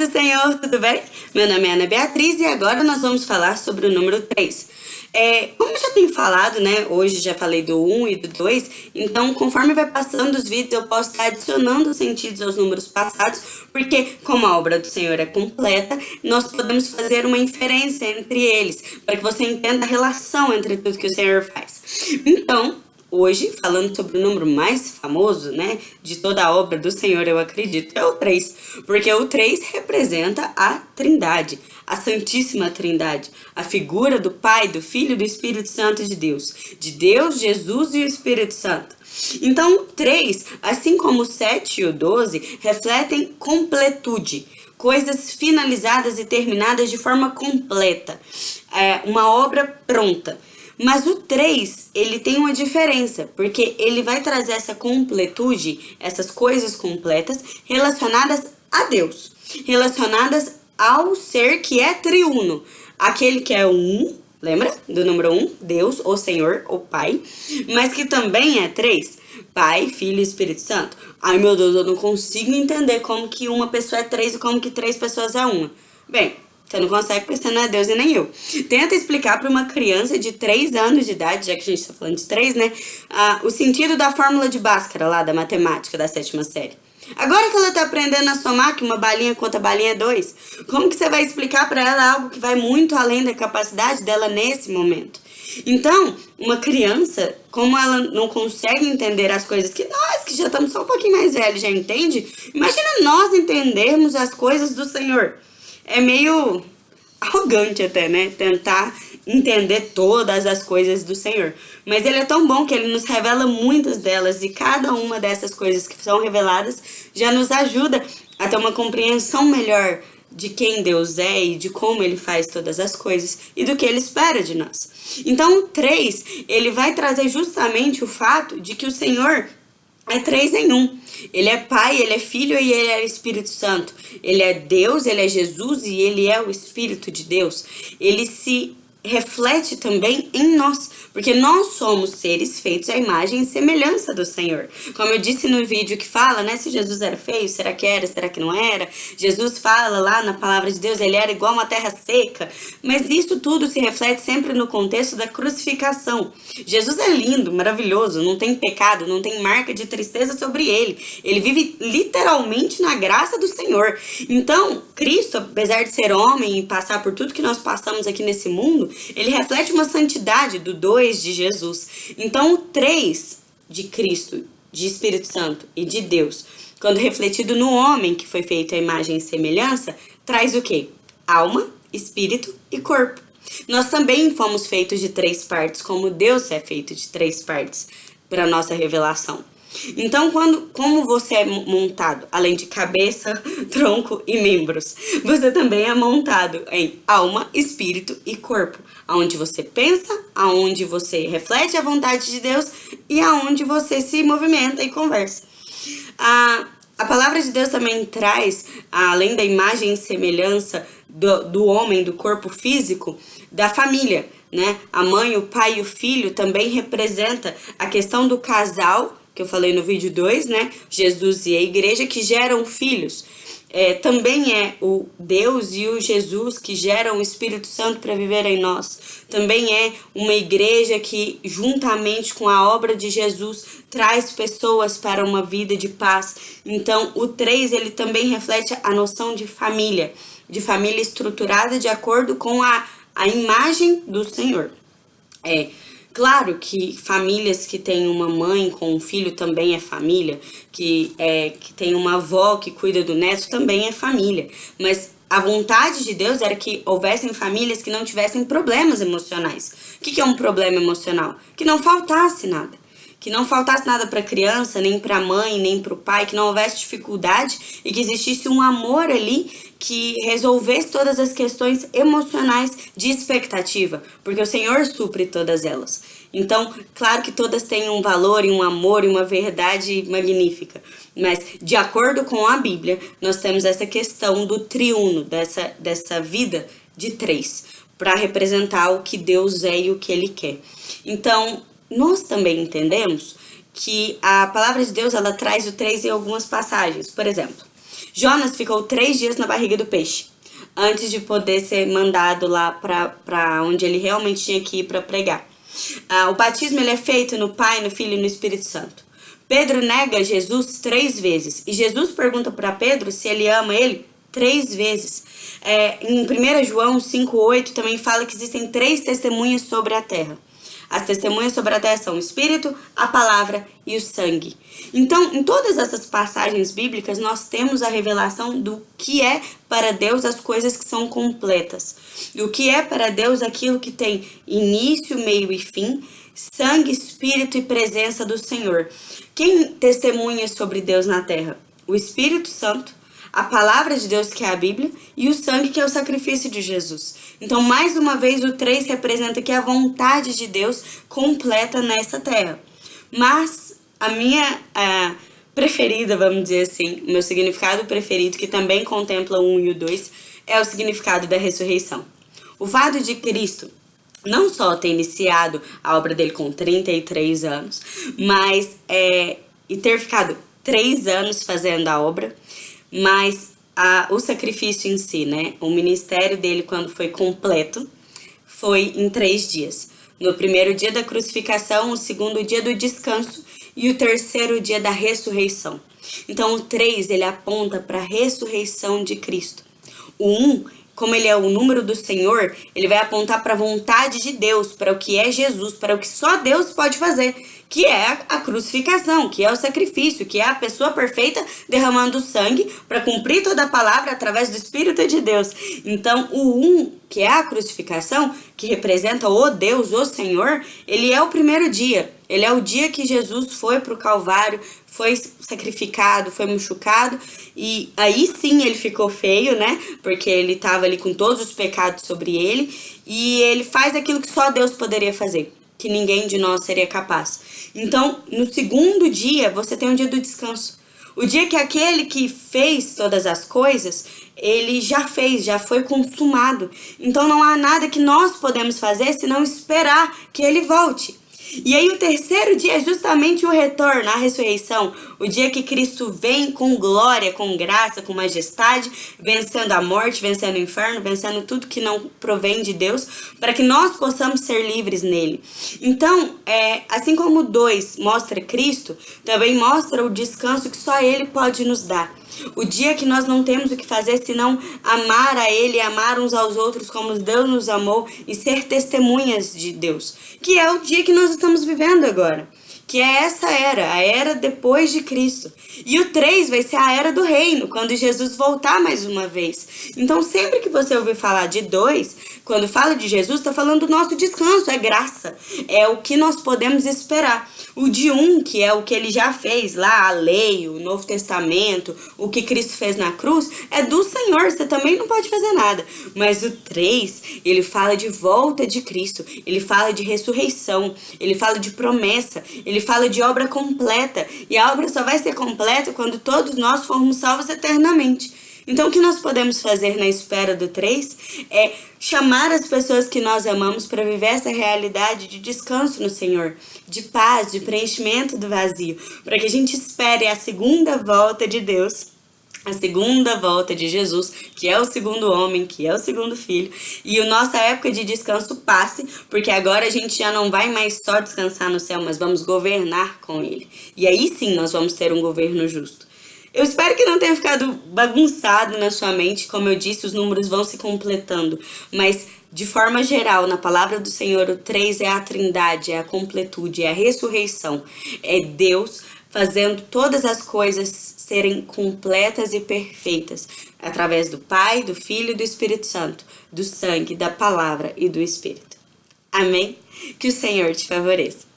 do Senhor, tudo bem? Meu nome é Ana Beatriz e agora nós vamos falar sobre o número 3. É, como já tenho falado, né, hoje já falei do 1 e do 2, então conforme vai passando os vídeos eu posso estar adicionando sentidos aos números passados, porque como a obra do Senhor é completa, nós podemos fazer uma inferência entre eles, para que você entenda a relação entre tudo que o Senhor faz. Então, Hoje, falando sobre o número mais famoso, né, de toda a obra do Senhor, eu acredito, é o 3. Porque o 3 representa a Trindade, a Santíssima Trindade, a figura do Pai, do Filho e do Espírito Santo de Deus. De Deus, Jesus e o Espírito Santo. Então, o 3, assim como o 7 e o 12, refletem completude, coisas finalizadas e terminadas de forma completa, é, uma obra pronta. Mas o 3, ele tem uma diferença, porque ele vai trazer essa completude, essas coisas completas, relacionadas a Deus, relacionadas ao ser que é triuno, aquele que é um, lembra do número 1? Um, Deus, o Senhor, o Pai, mas que também é três, Pai, Filho e Espírito Santo. Ai meu Deus, eu não consigo entender como que uma pessoa é três e como que três pessoas é uma. Bem, você não consegue porque você não é Deus e nem eu. Tenta explicar para uma criança de 3 anos de idade, já que a gente está falando de 3, né? O sentido da fórmula de Bhaskara lá da matemática da sétima série. Agora que ela está aprendendo a somar que uma balinha contra balinha é 2, como que você vai explicar para ela algo que vai muito além da capacidade dela nesse momento? Então, uma criança, como ela não consegue entender as coisas que nós, que já estamos só um pouquinho mais velhos, já entende, imagina nós entendermos as coisas do Senhor é meio arrogante até, né? Tentar entender todas as coisas do Senhor. Mas ele é tão bom que ele nos revela muitas delas e cada uma dessas coisas que são reveladas já nos ajuda a ter uma compreensão melhor de quem Deus é e de como ele faz todas as coisas e do que ele espera de nós. Então, o 3, ele vai trazer justamente o fato de que o Senhor é três em um. Ele é Pai, Ele é Filho e Ele é Espírito Santo. Ele é Deus, Ele é Jesus e Ele é o Espírito de Deus. Ele se reflete também em nós, porque nós somos seres feitos à imagem e semelhança do Senhor. Como eu disse no vídeo que fala, né, se Jesus era feio, será que era, será que não era? Jesus fala lá na palavra de Deus, ele era igual uma terra seca, mas isso tudo se reflete sempre no contexto da crucificação. Jesus é lindo, maravilhoso, não tem pecado, não tem marca de tristeza sobre ele. Ele vive literalmente na graça do Senhor. Então, Cristo, apesar de ser homem e passar por tudo que nós passamos aqui nesse mundo, ele reflete uma santidade do 2 de Jesus. Então, o 3 de Cristo, de Espírito Santo e de Deus, quando refletido no homem que foi feito à imagem e semelhança, traz o quê? Alma, espírito e corpo. Nós também fomos feitos de três partes, como Deus é feito de três partes para nossa revelação. Então, quando, como você é montado, além de cabeça, tronco e membros, você também é montado em alma, espírito e corpo, aonde você pensa, aonde você reflete a vontade de Deus e aonde você se movimenta e conversa. A, a palavra de Deus também traz, além da imagem e semelhança do, do homem, do corpo físico, da família, né? A mãe, o pai e o filho também representa a questão do casal que eu falei no vídeo 2, né? Jesus e a igreja que geram filhos. É, também é o Deus e o Jesus que geram o Espírito Santo para viver em nós. Também é uma igreja que, juntamente com a obra de Jesus, traz pessoas para uma vida de paz. Então, o 3, ele também reflete a noção de família, de família estruturada de acordo com a, a imagem do Senhor. É, Claro que famílias que têm uma mãe com um filho também é família, que, é, que tem uma avó que cuida do neto também é família, mas a vontade de Deus era que houvessem famílias que não tivessem problemas emocionais. O que é um problema emocional? Que não faltasse nada que não faltasse nada para a criança, nem para a mãe, nem para o pai, que não houvesse dificuldade e que existisse um amor ali que resolvesse todas as questões emocionais de expectativa, porque o Senhor supre todas elas. Então, claro que todas têm um valor e um amor e uma verdade magnífica, mas de acordo com a Bíblia, nós temos essa questão do triuno, dessa, dessa vida de três, para representar o que Deus é e o que Ele quer. Então, nós também entendemos que a palavra de Deus ela traz o três em algumas passagens. Por exemplo, Jonas ficou três dias na barriga do peixe, antes de poder ser mandado lá para onde ele realmente tinha que ir para pregar. Ah, o batismo ele é feito no Pai, no Filho e no Espírito Santo. Pedro nega Jesus três vezes. E Jesus pergunta para Pedro se ele ama ele três vezes. É, em 1 João 5,8 também fala que existem três testemunhas sobre a terra. As testemunhas sobre a terra são o Espírito, a Palavra e o sangue. Então, em todas essas passagens bíblicas, nós temos a revelação do que é para Deus as coisas que são completas. Do que é para Deus aquilo que tem início, meio e fim, sangue, espírito e presença do Senhor. Quem testemunha sobre Deus na terra? O Espírito Santo, a palavra de Deus, que é a Bíblia, e o sangue, que é o sacrifício de Jesus. Então, mais uma vez, o 3 representa que a vontade de Deus completa nessa terra. Mas a minha a preferida, vamos dizer assim, o meu significado preferido, que também contempla o 1 e o 2, é o significado da ressurreição. O fato de Cristo não só ter iniciado a obra dele com 33 anos, mas é, e ter ficado três anos fazendo a obra, mas a, o sacrifício em si, né? O ministério dele, quando foi completo, foi em três dias. No primeiro dia da crucificação, o segundo dia do descanso e o terceiro dia da ressurreição. Então, o três ele aponta para a ressurreição de Cristo. O um, como ele é o número do Senhor, ele vai apontar para a vontade de Deus, para o que é Jesus, para o que só Deus pode fazer que é a crucificação, que é o sacrifício, que é a pessoa perfeita derramando sangue para cumprir toda a palavra através do Espírito de Deus. Então, o um, que é a crucificação, que representa o Deus, o Senhor, ele é o primeiro dia. Ele é o dia que Jesus foi para o Calvário, foi sacrificado, foi machucado, e aí sim ele ficou feio, né? Porque ele estava ali com todos os pecados sobre ele, e ele faz aquilo que só Deus poderia fazer que ninguém de nós seria capaz. Então, no segundo dia, você tem um dia do descanso. O dia que aquele que fez todas as coisas, ele já fez, já foi consumado. Então não há nada que nós podemos fazer senão esperar que ele volte. E aí o terceiro dia é justamente o retorno, a ressurreição, o dia que Cristo vem com glória, com graça, com majestade, vencendo a morte, vencendo o inferno, vencendo tudo que não provém de Deus, para que nós possamos ser livres nele. Então, é, assim como o 2 mostra Cristo, também mostra o descanso que só ele pode nos dar. O dia que nós não temos o que fazer senão amar a Ele, amar uns aos outros como Deus nos amou e ser testemunhas de Deus. Que é o dia que nós estamos vivendo agora que é essa era, a era depois de Cristo. E o 3 vai ser a era do reino, quando Jesus voltar mais uma vez. Então, sempre que você ouvir falar de 2, quando fala de Jesus, está falando do nosso descanso, é graça, é o que nós podemos esperar. O de 1, um, que é o que ele já fez lá, a lei, o Novo Testamento, o que Cristo fez na cruz, é do Senhor, você também não pode fazer nada. Mas o 3, ele fala de volta de Cristo, ele fala de ressurreição, ele fala de promessa, ele ele fala de obra completa. E a obra só vai ser completa quando todos nós formos salvos eternamente. Então, o que nós podemos fazer na espera do 3 é chamar as pessoas que nós amamos para viver essa realidade de descanso no Senhor, de paz, de preenchimento do vazio, para que a gente espere a segunda volta de Deus a segunda volta de Jesus, que é o segundo homem, que é o segundo filho, e a nossa época de descanso passe, porque agora a gente já não vai mais só descansar no céu, mas vamos governar com ele. E aí sim nós vamos ter um governo justo. Eu espero que não tenha ficado bagunçado na sua mente, como eu disse, os números vão se completando, mas de forma geral, na palavra do Senhor, o 3 é a trindade, é a completude, é a ressurreição, é Deus fazendo todas as coisas serem completas e perfeitas, através do Pai, do Filho e do Espírito Santo, do sangue, da palavra e do Espírito. Amém? Que o Senhor te favoreça.